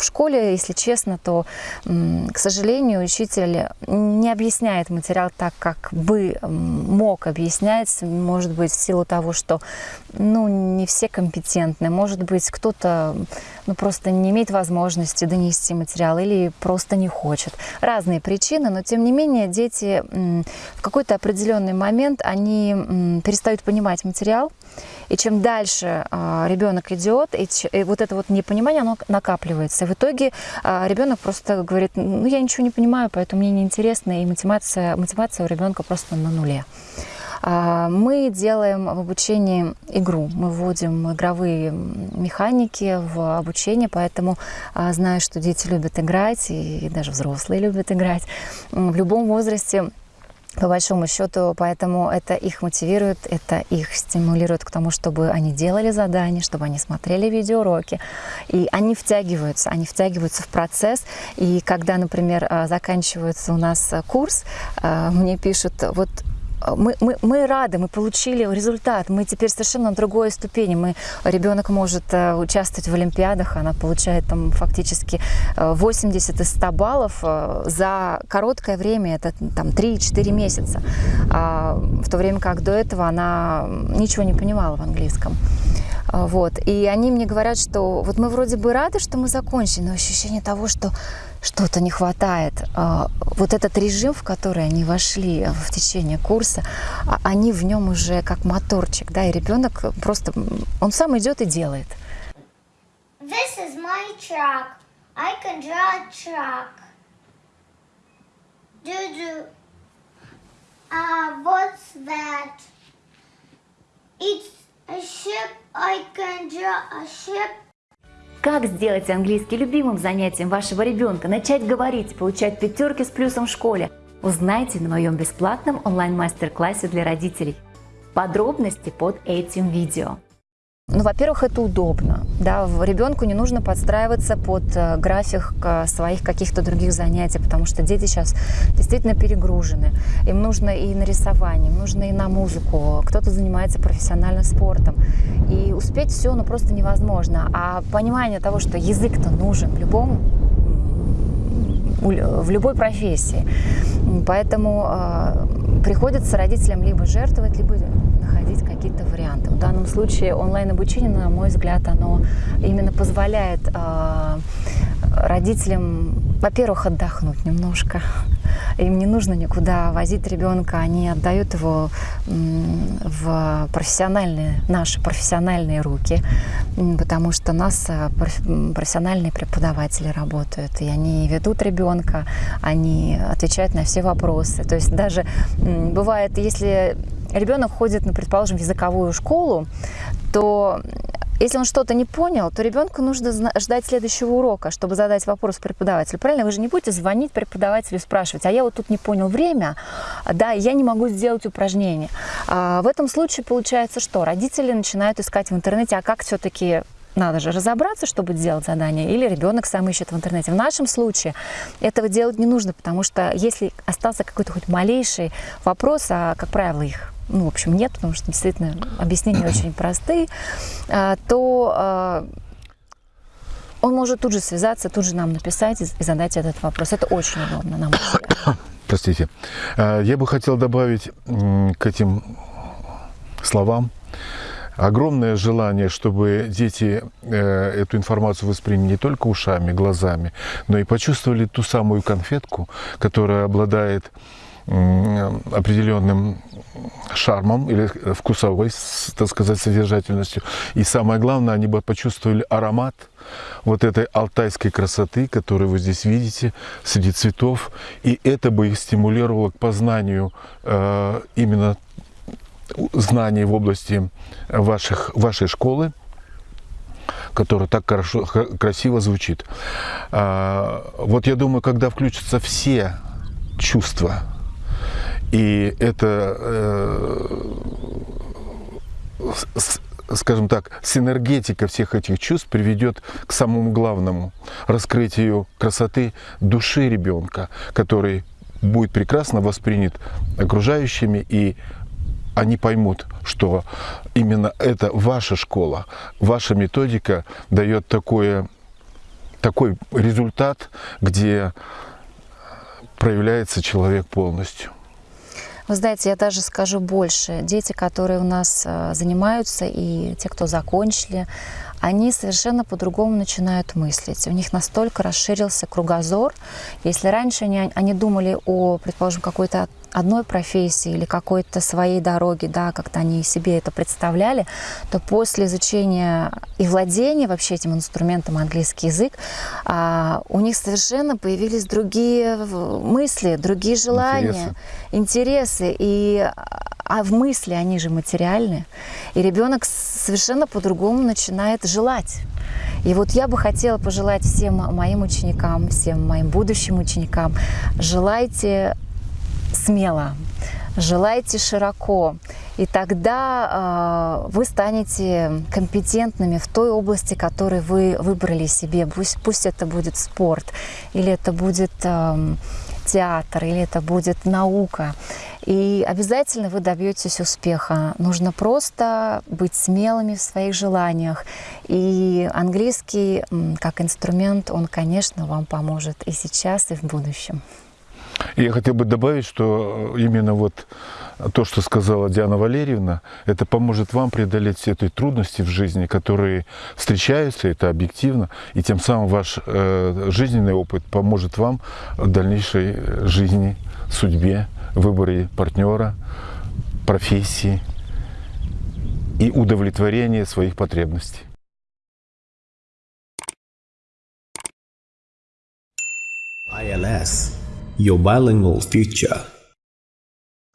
В школе, если честно, то, к сожалению, учитель не объясняет материал так, как бы мог объяснять, может быть, в силу того, что ну, не все компетентны, может быть, кто-то ну, просто не имеет возможности донести материал или просто не хочет. Разные причины, но тем не менее дети в какой-то определенный момент они перестают понимать материал, и чем дальше а, ребенок идет, и, вот это вот непонимание, оно накапливается. И в итоге а, ребенок просто говорит, ну я ничего не понимаю, поэтому мне неинтересно, и мотивация, мотивация у ребенка просто на нуле. А, мы делаем в обучении игру, мы вводим игровые механики в обучение, поэтому знаю, что дети любят играть, и даже взрослые любят играть. В любом возрасте по большому счету, поэтому это их мотивирует, это их стимулирует к тому, чтобы они делали задания, чтобы они смотрели видеоуроки, и они втягиваются, они втягиваются в процесс, и когда, например, а, заканчивается у нас курс, а, мне пишут, вот мы, мы, мы рады, мы получили результат, мы теперь совершенно на другой ступени. Мы, ребенок может э, участвовать в Олимпиадах, она получает там фактически 80 э, из 100 баллов э, за короткое время, это там 3-4 месяца. А в то время как до этого она ничего не понимала в английском. Вот. И они мне говорят, что вот мы вроде бы рады, что мы закончили, но ощущение того, что что-то не хватает. А, вот этот режим, в который они вошли в течение курса, а, они в нем уже как моторчик, да, и ребенок просто, он сам идет и делает. This is my truck. I can draw a truck. Do-do. Uh, what's that? It's ship. I can draw a ship. Как сделать английский любимым занятием вашего ребенка, начать говорить, получать пятерки с плюсом в школе? Узнайте на моем бесплатном онлайн-мастер-классе для родителей. Подробности под этим видео. Ну, во-первых, это удобно. Да, ребенку не нужно подстраиваться под э, график э, своих каких-то других занятий, потому что дети сейчас действительно перегружены. Им нужно и на рисование, им нужно и на музыку. Кто-то занимается профессиональным спортом. И успеть все, ну, просто невозможно. А понимание того, что язык-то нужен в любом в любой профессии. Поэтому э, приходится родителям либо жертвовать, либо какие-то варианты. В данном случае онлайн-обучение, на мой взгляд, оно именно позволяет э, родителям, во-первых, отдохнуть немножко. Им не нужно никуда возить ребенка, они отдают его в профессиональные, наши профессиональные руки, потому что у нас э, профессиональные преподаватели работают, и они ведут ребенка, они отвечают на все вопросы. То есть даже бывает, если ребенок ходит, ну, предположим, в языковую школу, то если он что-то не понял, то ребенку нужно ждать следующего урока, чтобы задать вопрос преподавателю. Правильно? Вы же не будете звонить преподавателю и спрашивать, а я вот тут не понял время, да, я не могу сделать упражнение. А в этом случае получается что? Родители начинают искать в интернете, а как все-таки надо же разобраться, чтобы сделать задание, или ребенок сам ищет в интернете. В нашем случае этого делать не нужно, потому что если остался какой-то хоть малейший вопрос, а, как правило, их ну, в общем, нет, потому что действительно объяснения очень простые, а, то а, он может тут же связаться, тут же нам написать и задать этот вопрос. Это очень удобно нам. Простите. А, я бы хотел добавить к этим словам огромное желание, чтобы дети э, эту информацию восприняли не только ушами, глазами, но и почувствовали ту самую конфетку, которая обладает определенным шармом или вкусовой, так сказать, содержательностью. И самое главное, они бы почувствовали аромат вот этой алтайской красоты, которую вы здесь видите, среди цветов. И это бы их стимулировало к познанию э, именно знаний в области ваших, вашей школы, которая так хорошо, красиво звучит. А, вот я думаю, когда включатся все чувства и это, э, скажем так, синергетика всех этих чувств приведет к самому главному – раскрытию красоты души ребенка, который будет прекрасно воспринят окружающими и они поймут, что именно это ваша школа, ваша методика дает такое такой результат, где проявляется человек полностью. Вы знаете, я даже скажу больше. Дети, которые у нас э, занимаются, и те, кто закончили, они совершенно по-другому начинают мыслить. У них настолько расширился кругозор. Если раньше они, они думали о, предположим, какой-то одной профессии или какой-то своей дороге, да, как-то они себе это представляли, то после изучения и владения вообще этим инструментом английский язык, а, у них совершенно появились другие мысли, другие желания, интересы. интересы и а в мысли они же материальны. И ребенок совершенно по-другому начинает желать. И вот я бы хотела пожелать всем моим ученикам, всем моим будущим ученикам, желайте смело, желайте широко, и тогда э, вы станете компетентными в той области, которую вы выбрали себе. Пусть, пусть это будет спорт, или это будет э, театр, или это будет наука. И обязательно вы добьетесь успеха. Нужно просто быть смелыми в своих желаниях. И английский как инструмент, он, конечно, вам поможет и сейчас, и в будущем. Я хотел бы добавить, что именно вот то, что сказала Диана Валерьевна, это поможет вам преодолеть все эти трудности в жизни, которые встречаются, это объективно, и тем самым ваш э, жизненный опыт поможет вам в дальнейшей жизни, судьбе, выборе партнера, профессии и удовлетворении своих потребностей. ILS, your bilingual future.